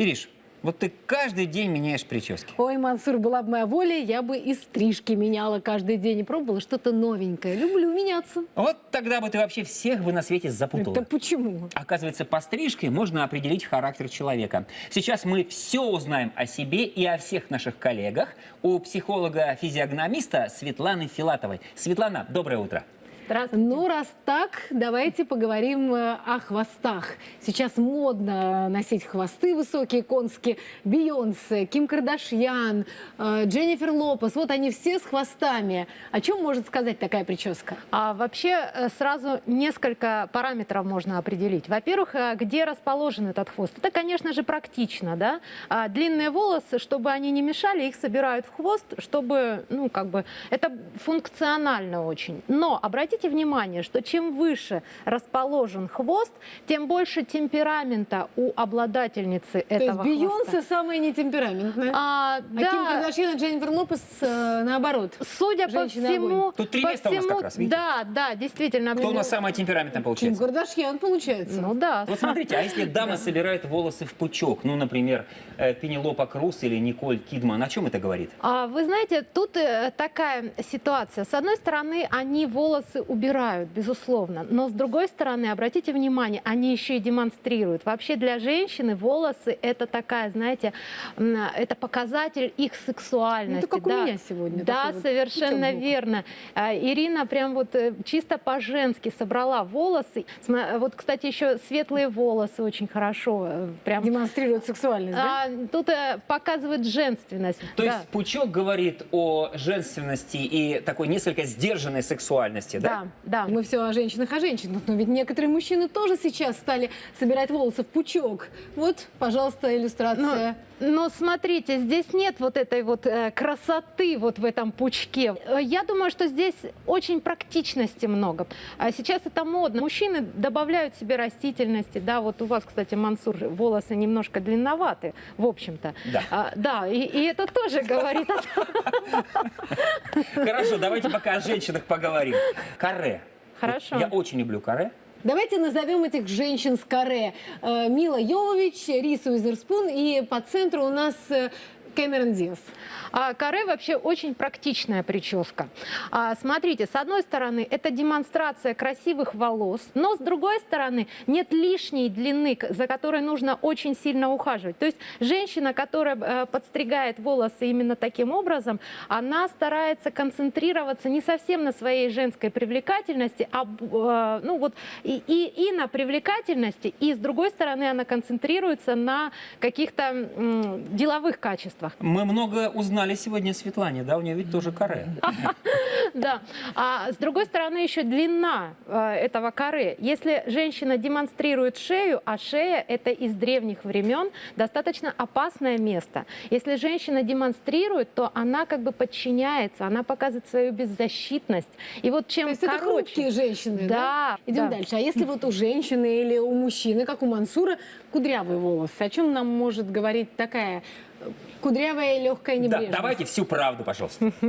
Ириш, вот ты каждый день меняешь прически. Ой, Мансур, была бы моя воля, я бы и стрижки меняла каждый день и пробовала что-то новенькое. Люблю меняться. Вот тогда бы ты вообще всех бы на свете запутала. Это почему? Оказывается, по стрижке можно определить характер человека. Сейчас мы все узнаем о себе и о всех наших коллегах у психолога-физиогномиста Светланы Филатовой. Светлана, доброе утро. Здравствуйте. Ну, раз так, давайте поговорим э, о хвостах. Сейчас модно носить хвосты высокие, конские. Бейонсе, Ким Кардашьян, э, Дженнифер Лопес. Вот они все с хвостами. О чем может сказать такая прическа? А вообще э, сразу несколько параметров можно определить. Во-первых, где расположен этот хвост? Это, конечно же, практично, да? А длинные волосы, чтобы они не мешали, их собирают в хвост, чтобы, ну, как бы, это функционально очень. Но обратите внимание, что чем выше расположен хвост, тем больше темперамента у обладательницы То есть этого Бейонсе хвоста. самая нетемпераментная. А, А да. Ким Кардашьян и Дженнифер Лопес э, наоборот. Судя по всему... огонь. Тут три по места у нас всему- как раз, видите? Да, да, действительно. Кто у нас самая темпераментная Ким получается? Кардашьян получается. Ну да. Вот смотрите, а если дама собирает волосы в пучок, ну, например, э, Пенелопа Круз или Николь Кидман, о чем это говорит? А, Вы знаете, тут э, такая ситуация. С одной стороны, они волосы убирают, безусловно, но с другой стороны, обратите внимание, они еще и демонстрируют. Вообще для женщины волосы это такая, знаете, это показатель их сексуальности. Ну, это как у да. меня сегодня, Да, вот совершенно сбоку. верно. А, Ирина прям вот э, чисто по-женски собрала волосы. Сма- Вот, кстати, еще светлые волосы очень хорошо. э, Прям Демонстрирует сексуальность, да? а, тут э, показывает женственность. То Да. есть пучок говорит о женственности и такой несколько сдержанной сексуальности, да? Да, да. Мы все о женщинах, о женщинах, но ведь некоторые мужчины тоже сейчас стали собирать волосы в пучок. Вот, пожалуйста, иллюстрация. Но смотрите, здесь нет вот этой вот э, красоты вот в этом пучке. Э, Я думаю, что здесь очень практичности много. А сейчас это модно. Мужчины добавляют себе растительности. Да, вот у вас, кстати, Мансур, волосы немножко длинноваты, в общем-то. Да. А, да, и, и это тоже говорит о том, Хорошо, давайте пока о женщинах поговорим. Каре. Хорошо. Я очень люблю каре. Давайте назовем этих женщин с каре. Э, Мила Йовович, Риса Уизерспун и по центру у нас э, Кэмерон Диас. А каре вообще очень практичная прическа. А, смотрите, с одной стороны, это демонстрация красивых волос, но с другой стороны, нет лишней длины, за которой нужно очень сильно ухаживать. То есть женщина, которая э, подстригает волосы именно таким образом, она старается концентрироваться не совсем на своей женской привлекательности, а э, ну вот и, и, и на привлекательности, и с другой стороны, она концентрируется на каких-то деловых качествах. Мы много узнали сегодня о Светлане, да? У нее ведь тоже каре. Да. А с другой стороны, еще длина э, этого коры. Если женщина демонстрирует шею, а шея это из древних времен достаточно опасное место. Если женщина демонстрирует, то она как бы подчиняется, она показывает свою беззащитность. И вот чем То есть это короче, хрупкие женщины, да? Да, Идем да. дальше. А если вот у женщины или у мужчины, как у Мансура, кудрявые волосы, о чем нам может говорить такая кудрявая и легкая Да, небрежность? давайте всю правду, пожалуйста.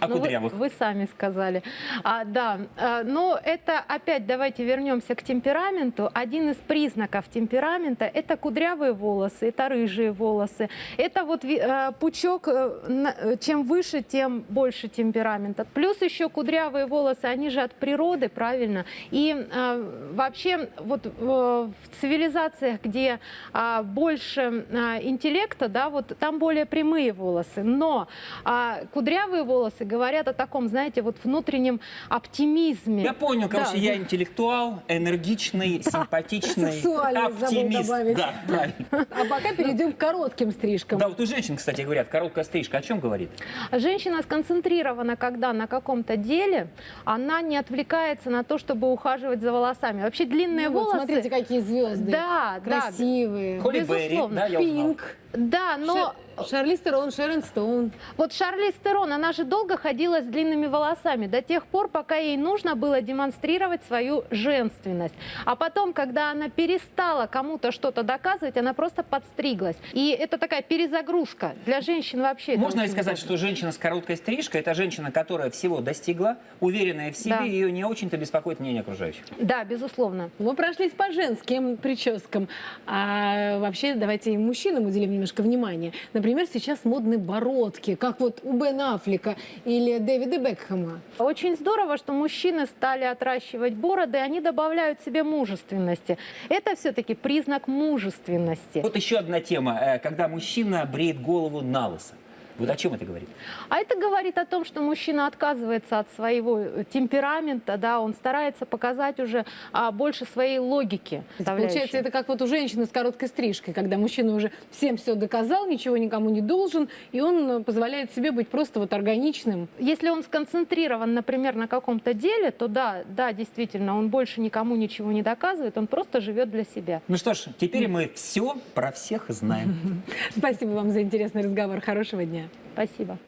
О Ну, вы- кудрявых. Вы, сами сказали. А, да, а, но это опять давайте вернемся к темпераменту. Один из признаков темперамента это кудрявые волосы, это рыжие волосы, это вот э, пучок. э, э, Чем выше, тем больше темперамента. Плюс еще кудрявые волосы, они же от природы, правильно. И э, вообще вот э, в цивилизациях, где а, больше а, интеллекта, да, вот там более прямые волосы. Но а, кудрявые волосы говорят о таком, знаете, вот внутреннем оптимизме. Я понял, короче, Да. я интеллектуал, энергичный, симпатичный, Сексуальность забыл оптимист. Да, правильно. А пока перейдем к коротким стрижкам. Да, вот у женщин, кстати, говорят, короткая стрижка о чем говорит? Женщина сконцентрирована, когда на каком-то деле, она не отвлекается на то, чтобы ухаживать за волосами. Вообще длинные Ну вот, волосы... смотрите, какие звезды. Да, да. Красивые. Берри, Безусловно. да, я узнал. Пинк. Да, но Ша- Шарлиз Терон, Шерон Стоун. вот Шарлиз Терон, она же долго ходила с длинными волосами, до тех пор, пока ей нужно было демонстрировать свою женственность. А потом, когда она перестала кому-то что-то доказывать, она просто подстриглась. И это такая перезагрузка для женщин вообще. Можно ли сказать, удобно. что женщина с короткой стрижкой – это женщина, которая всего достигла, уверенная в себе, Да. ее не очень-то беспокоит мнение окружающих? Да, безусловно. Мы прошлись по женским прическам. А вообще давайте и мужчинам уделим немножко внимания. Например, сейчас модны бородки, как вот у Бен Аффлека или Дэвида Бекхэма. Очень здорово, что мужчины стали отращивать бороды, и они добавляют себе мужественности. Это все-таки признак мужественности. Вот еще одна тема, э, когда мужчина бреет голову на лысо. Вот о чем это говорит? А это говорит о том, что мужчина отказывается от своего э, темперамента, да, он старается показать уже а, больше своей логики. Получается, это как вот у женщины с короткой стрижкой, когда мужчина уже всем все доказал, ничего никому не должен, и он э, позволяет себе быть просто вот органичным. Если он сконцентрирован, например, на каком-то деле, то да, да, действительно, он больше никому ничего не доказывает, он просто живет для себя. Ну что ж, теперь мы все про всех знаем. Спасибо вам за интересный разговор. Хорошего дня. Спасибо.